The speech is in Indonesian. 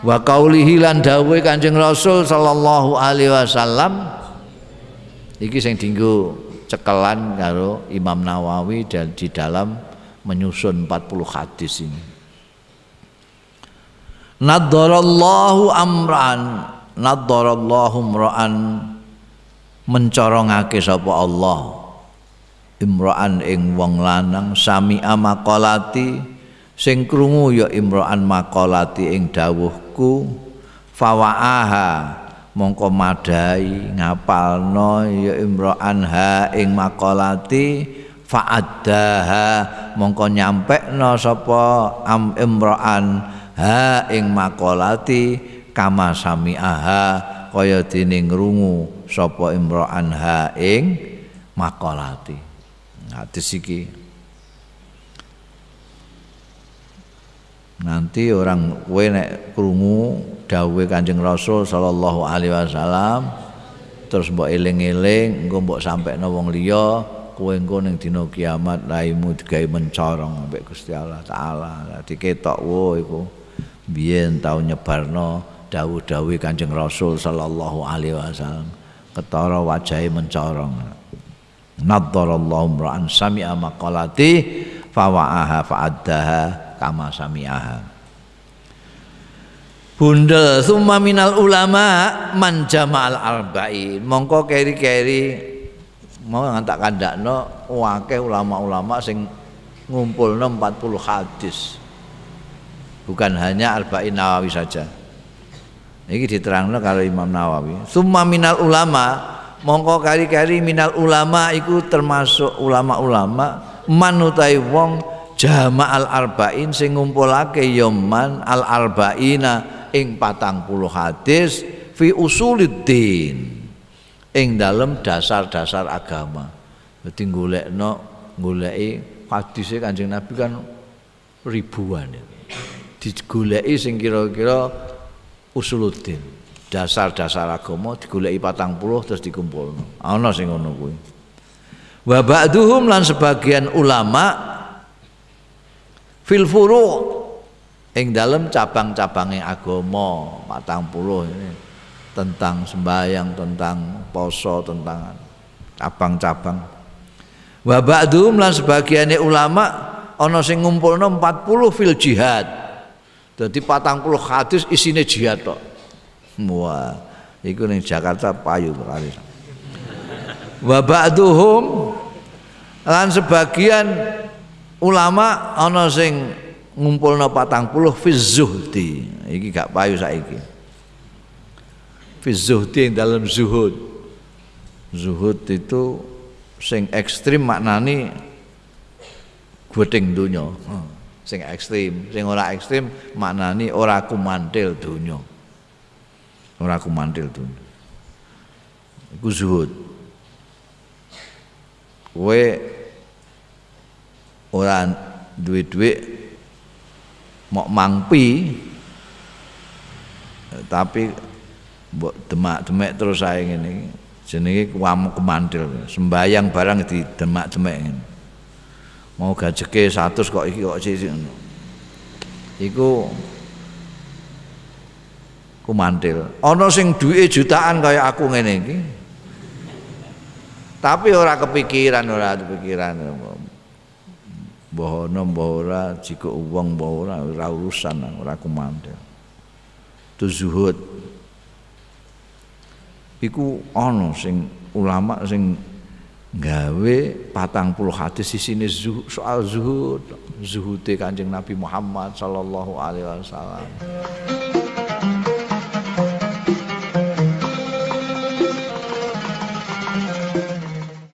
wa qaulihi lan dawuh Kanjeng Rasul sallallahu alaihi wasallam iki sing dienggo cekelan karo Imam Nawawi dan di dalam menyusun 40 hadis ini. Naddarallahu amran naddarallahu mra'an mencorongake sapa Allah. Imra'an ing wong lanang sami amaqalati sing krungu ya imra'an maqalati ing dawuhku fawaaha mongko madai ngapalno ya imra'an ha ing maqalati fa'addaha mongko nyampekno sapa am imra'an ha ing maqalati kama sami'aha kaya dene ngrungu sapa imra'an ha ing maqalati hadis iki nanti orang kowe nek krungu dawuhe Kanjeng Rasul sallallahu alaihi wasallam terus mbok eling-eling engko mbok sampekno wong liya kowe engko ning dina kiamat raimu digawe mencorong ambek Gusti Allah taala. Dadi ketok wo iku. Biyen tau nyebarno dawuh-dawuh Kanjeng Rasul sallallahu alaihi wasallam ketara wajahe mencorong. Naddarallahu ra'an sami'a maqalati fawa'aha fa'addaha kama sami'aha bundel summa minal ulama man jama'al arba'in mongko keri-keri mau ngantak kandakno wake ulama-ulama sing ngumpulno 40 hadis. Bukan hanya arba'in nawawi saja. Ini diterangno kalau Imam Nawawi. Summa minal ulama mongko kari-kari minal ulama iku termasuk ulama-ulama manutai wong jama'al arba'in sing ngumpulake yoman al arba'ina ing patang puluh hadis fi usuluddin ing dalam dasar-dasar agama. Jadi golekno goleki hadise Kanjeng Nabi kan ribuan digoleki sing kira-kira usuluddin dasar-dasar agama digoleki patang puluh terus dikumpulno. Ana sing ngono kuwi. Wa ba'duhum lan sebagian ulama fil furu' ing dalam cabang-cabangnya agama patang puluh ini. Tentang sembahyang tentang poso tentang cabang-cabang. Wa ba'duhum lan sebagian ulama ana sing ngumpulno 40 fil jihad. Jadi patang puluh hadis isine jihad tok. Wah, iku ning Jakarta payu kali. Wa ba'duhum lan sebagian ulama ana sing ngumpulna 40 fi zuhdi. Iki gak payu saiki. Fi zuhdi dalam zuhud. Zuhud itu sing ekstrim maknani guting dunya. Hmm. Sing ekstrim, sing ora ekstrim maknani ora kumantil dunya ora aku mantil tuh iku zuhud kowe ora duwe-duwe mok mangpi. Tapi mbok demak-demek terus saya ngene jenenge kuam kemantil sembayang barang di demak-demek mau gajeke 100 kok iki kok sih iku ku mantil ana sing duwe jutaan kaya aku ngene iki. Tapi ora kepikiran ora kepikiran ana mbah ora jika wong mbah ora ora urusan ora kumantil itu zuhud. Iku ana sing ulama sing gawe patang puluh hadis di sini soal zuhud. Zuhud kanjeng Nabi Muhammad sallallahu alaihi wasallam